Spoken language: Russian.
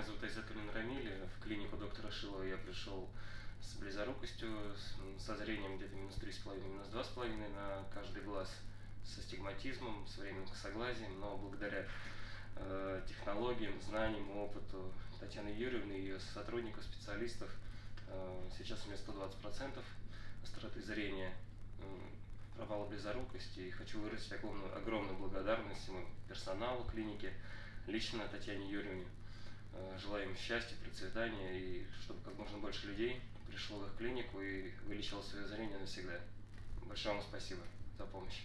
Меня зовут Айзатуллин Рамиль. В клинику доктора Шилова я пришел с близорукостью, со зрением где-то минус 3,5, минус 2,5 на каждый глаз, с астигматизмом, с временным косоглазием, но благодаря э, технологиям, знаниям, опыту Татьяны Юрьевны и ее сотрудников, специалистов, э, сейчас у меня 120% остроты зрения, э, провала близорукости, и хочу выразить огромную, огромную благодарность всему персоналу клиники, лично Татьяне Юрьевне. Э, желаем счастья, процветания и чтобы как можно больше людей пришло в их клинику и вылечило свое зрение навсегда. Большое вам спасибо за помощь.